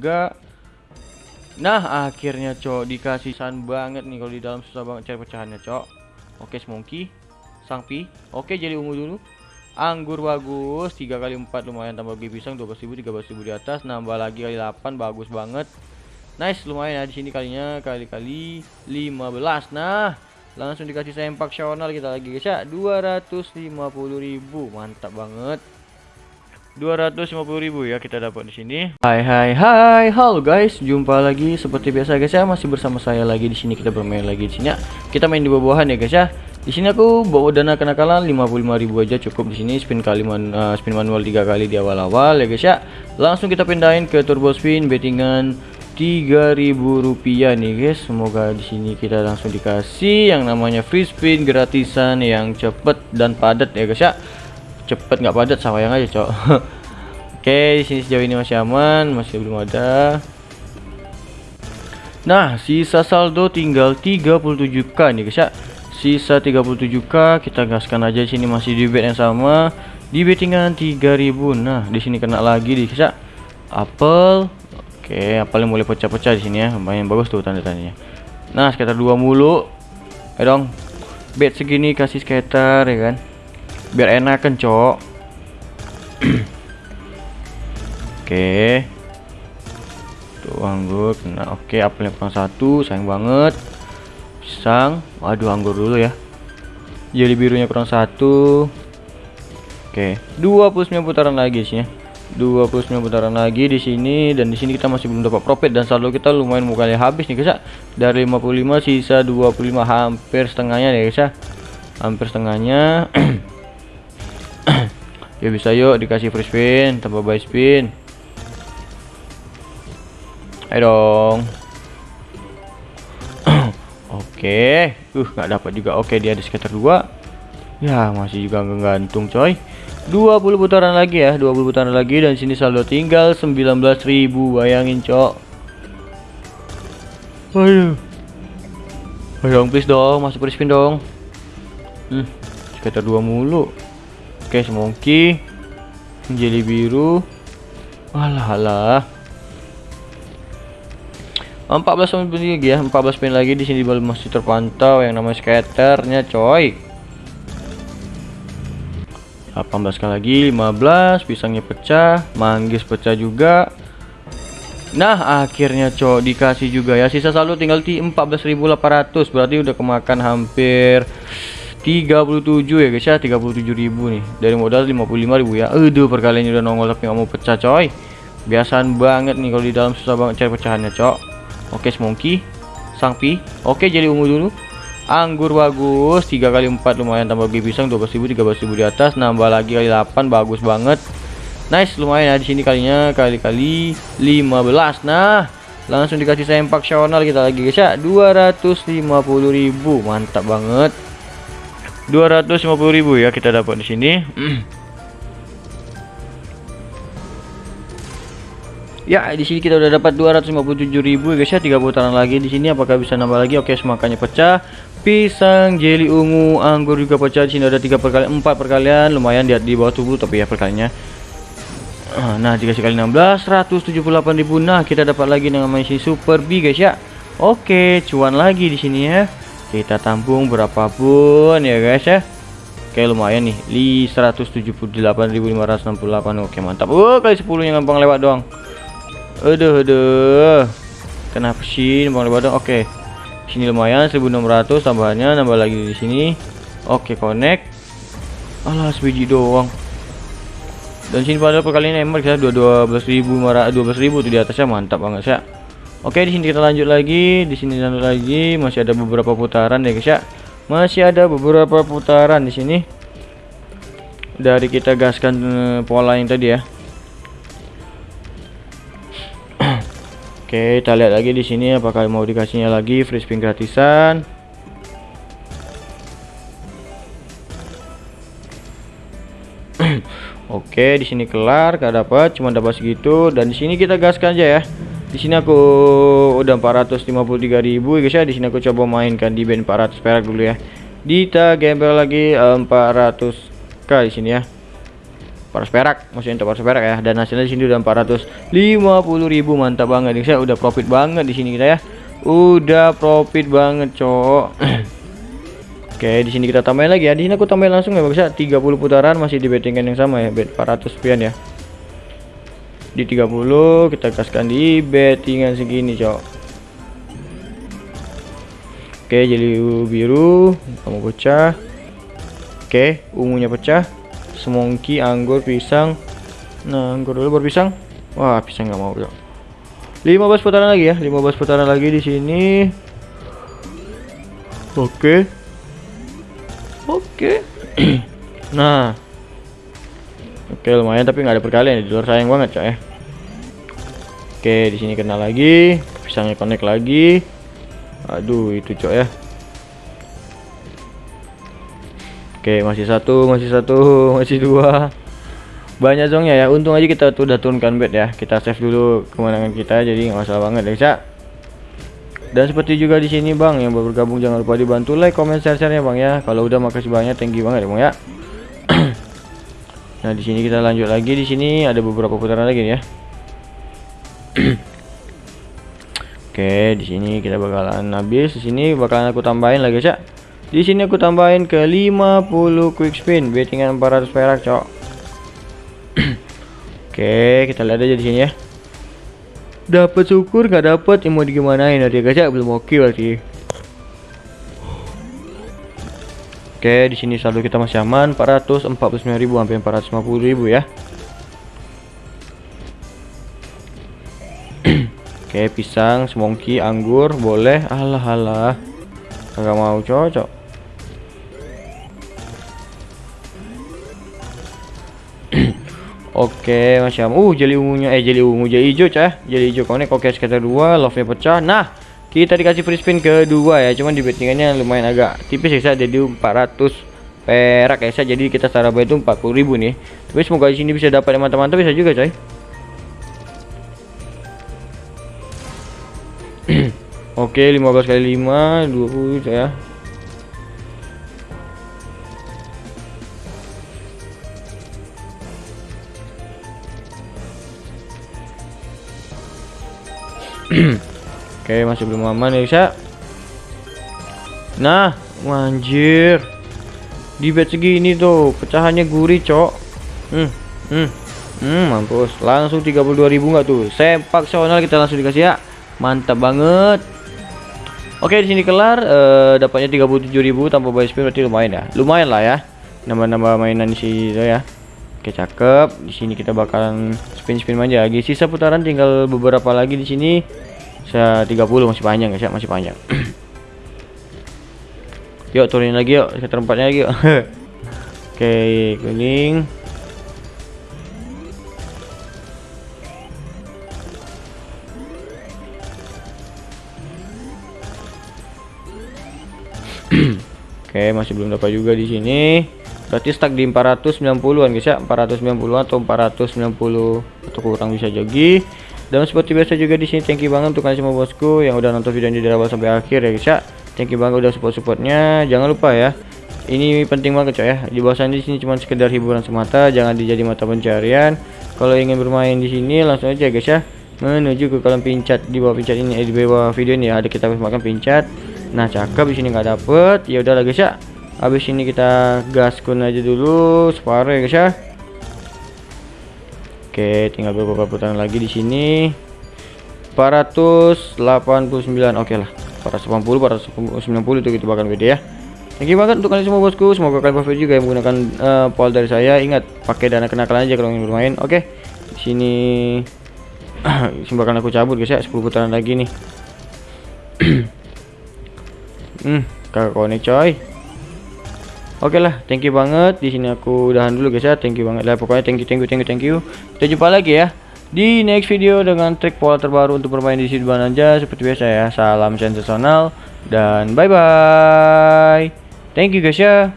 juga Nah akhirnya cok dikasih san banget nih kalau di dalam susah banget cari pecahannya cok. Oke semongki Sangpi Oke jadi ungu dulu. Anggur bagus 3 kali 4 lumayan tambah bagi pisang 12.000 13.000 di atas. Nambah lagi kali 8 bagus banget. Nice lumayan ya di sini kalinya kali-kali 15 Nah langsung dikasih sempak sional kita lagi guys ya. 250.000 mantap banget 250.000 ya kita dapat di sini. Hai hai hai, halo guys, jumpa lagi seperti biasa guys ya, masih bersama saya lagi di sini kita bermain lagi di sini. Ya. Kita main di bawah-bawahan ya guys ya. Di sini aku bawa dana kenakalan 55.000 aja cukup di sini spin kali man, uh, spin manual tiga kali di awal-awal ya guys ya. Langsung kita pindahin ke turbo spin bettingan 3000 rupiah nih guys. Semoga di sini kita langsung dikasih yang namanya free spin gratisan yang cepet dan padat ya guys ya cepet nggak padat sama yang aja cok. Oke di sini sejauh ini masih aman masih belum ada. Nah sisa saldo tinggal 37k nih guys ya. Sisa 37k kita gaskan aja di sini masih di bet yang sama. Di bettingan 3000 nah di sini kena lagi di guys ya. Apel oke apel yang boleh pecah-pecah di sini ya lumayan bagus tuh tanda-tandanya. Nah sekitar dua mulu. Ayo dong. Bet segini kasih skater ya kan biar enak kan cok? Oke. Tuh anggur. Nah oke apelnya kurang satu. Sayang banget. Pisang. Waduh anggur dulu ya. Jadi birunya kurang satu. Oke. 29 putaran lagi sih ya. 29 putaran lagi di sini. Dan di sini kita masih belum dapat profit. Dan saldo kita lumayan mukanya habis nih guys ya dari 55 sisa 25 hampir setengahnya ya guys ya hampir setengahnya ya bisa yuk dikasih free spin tambah buy spin. Ayo dong. Oke. Uh nggak dapat juga. Oke dia di sekitar dua. Ya masih juga gantung coy. 20 putaran lagi ya 20 putaran lagi dan sini saldo tinggal 19.000 bayangin cok. Ayo. Ayo dong please dong masuk free spin dong. Hmm sekitar dua mulu Oke, semongki. Jeli biru. Alah alah. 14 menit lagi ya, 14 pin lagi di sini belum masih terpantau yang namanya skaternya, coy. 18 kali lagi, 15, pisangnya pecah, manggis pecah juga. Nah, akhirnya coy dikasih juga ya. Sisa saldo tinggal di 14.800, berarti udah kemakan hampir 37 ya guys ya. 37.000 nih. Dari modal 55.000 ya. Aduh perkaliannya udah nongol tapi nggak mau pecah coy. Biasaan banget nih kalau di dalam susah banget cari pecahannya cok. Oke semongki sangpi oke jadi ungu dulu. Anggur bagus 3 kali 4 lumayan. Tambah bagi pisang 12.000 13.000 di atas. Nambah lagi kali 8 bagus banget. Nice lumayan ya di sini kalinya. Kali-kali 15 nah langsung dikasih sempak sional kita lagi guys ya. 250.000 mantap banget 250.000 ya kita dapat di sini. Ya, di sini kita udah dapat 257.000 guys ya, 3 putaran lagi di sini apakah bisa nambah lagi? Oke, semakanya pecah. Pisang, jeli ungu, anggur juga pecah di sini ada 3 perkalian, 4 perkalian, lumayan di, di bawah tubuh tapi ya perkaliannya. Nah, dikasih kali 16, 178.000. Nah, kita dapat lagi namanya si Super B guys ya. Oke, cuan lagi di sini ya kita tampung berapapun ya guys ya. Oke lumayan nih. Li 178.568 oke mantap. Oh kali 10 nya gampang lewat doang. Aduh aduh. Kenapa sih gampang lewat doang? Oke. Sini lumayan 1600 tambahannya nambah lagi di sini. Oke connect. Alah sebiji doang. Dan sini pada perkalian emer ya 12.000 12.000 tuh di atasnya. Mantap banget ya Oke, di sini kita lanjut lagi. Di sini lanjut lagi. Masih ada beberapa putaran ya, guys ya. Masih ada beberapa putaran di sini. Dari kita gaskan uh, pola yang tadi ya. Oke, kita lihat lagi di sini apakah mau dikasihnya lagi free spin gratisan. Oke, di sini kelar, gak dapat, cuma dapat segitu dan di sini kita gaskan aja ya di sini aku udah 453.000 guys ya. Di sini aku coba mainkan di band 400 perak dulu ya. Kita gembel lagi 400k di sini ya. 400 perak maksudnya untuk 400 perak ya. Dan hasilnya di sini udah 450.000 mantap banget nih saya udah profit banget di sini kita ya. Udah profit banget cok. Oke di sini kita tambahin lagi ya. Di sini aku tambahin langsung ya bisa 30 putaran masih di bettingan yang sama ya. Bet 400 sekian ya di 30 kita kasihkan di bettingan segini cok. Oke jadi biru kamu pecah. Oke ungunya pecah. Semongki anggur pisang. Nah anggur dulu baru pisang. Wah pisang nggak mau cok. 15 putaran lagi ya 15 putaran lagi di sini. Oke. Oke. Nah oke lumayan tapi nggak ada perkalian di luar sayang banget coy. Ya oke di sini kena lagi pisangnya connect lagi. Aduh itu cok ya. Oke masih satu masih satu masih dua. Banyak zongnya ya. Untung aja kita tuh udah turunkan bed ya. Kita save dulu kemenangan kita jadi nggak masalah banget ya cak dan seperti juga di sini bang yang baru bergabung jangan lupa dibantu like comment share share ya bang ya. Kalau udah makasih banyak. Thank you banget ya bang ya nah di sini kita lanjut lagi di sini ada beberapa putaran lagi nih ya Oke, di sini kita bakalan habis. Di sini bakalan aku tambahin lagi, Cak. Di sini aku tambahin ke 50 quick spin, bettingan 400 perak, Cok. Oke, kita lihat aja di sini ya. Dapat syukur nggak dapat yang mau digimanain nanti guys ya belum oke berarti. Oke, di sini saldo kita masih aman 449.000 sampai 450.000 ya. Oke, pisang, semongki, anggur boleh. Alah alah. Kagak mau cocok. Oke, macam uh jeli ungunya eh jeli ungu jadi hijau cah. Jeli hijau konek oke sekitar dua, love-nya pecah. Nah, kita dikasih free spin kedua ya. Cuman di bettingannya lumayan agak tipis ya jadi 400 perak ya. Jadi kita secara itu 40.000 nih. Tapi semoga di sini bisa dapat yang mantap-mantap bisa juga coy. Oke, 15 kali 5 20 ya. Oke, masih belum aman ya, bisa. Nah, anjir. Di bed segini tuh, pecahannya gurih, Cok. Hmm, hmm. Hmm, mampus. Langsung 32.000 enggak tuh? Sepak sonal kita langsung dikasih ya. Mantap banget. Oke, di sini kelar uh, dapatnya 37.000 tanpa buy spin berarti lumayan ya. Lumayan lah ya. Nambah-nambah mainan sih ya. Oke, cakep. Di sini kita bakalan spin-spin aja lagi. Sisa putaran tinggal beberapa lagi di sini. Saya 30 masih panjang guys ya, masih panjang. yuk turunin lagi yuk, ke tempatnya lagi yuk. Oke, kuning. Oke, masih belum dapat juga di sini berarti stuck di 490-an guys ya 490 atau 490 atau kurang bisa jadi dan seperti biasa juga di sini thank you banget untuk kalian semua bosku yang udah nonton video ini dari awal sampai akhir ya guys ya. Thank you banget udah support supportnya jangan lupa ya ini penting banget coy ya. Di bawah di sini cuma sekedar hiburan semata jangan dijadi mata pencarian. Kalau ingin bermain di sini langsung aja guys ya menuju ke kolam pincat. Di bawah pincat ini eh, di bawah video ini ada kita makan pincat. Nah cakep di sini nggak dapet. Ya udah guys ya. Habis ini kita gaskun aja dulu separuh ya guys ya oke tinggal beberapa putaran lagi di sini 489 oke lah 480 490 itu gitu bahkan beda ya Thank you banget untuk kalian semua bosku. Semoga kalian profit juga yang menggunakan uh, pol dari saya. Ingat pakai dana kenakalan aja kalau ingin bermain. Oke. Di sini simbakan aku cabut guys ya. 10 putaran lagi nih. hmm, kakak konek coy. Oke okay lah, thank you banget. Di sini aku udahan dulu guys ya. Thank you banget lah. Pokoknya thank you, thank you, thank you, thank you. Kita jumpa lagi ya di next video dengan trik pola terbaru untuk bermain di sini aja seperti biasa ya. Salam sensasional dan bye bye. Thank you guys ya.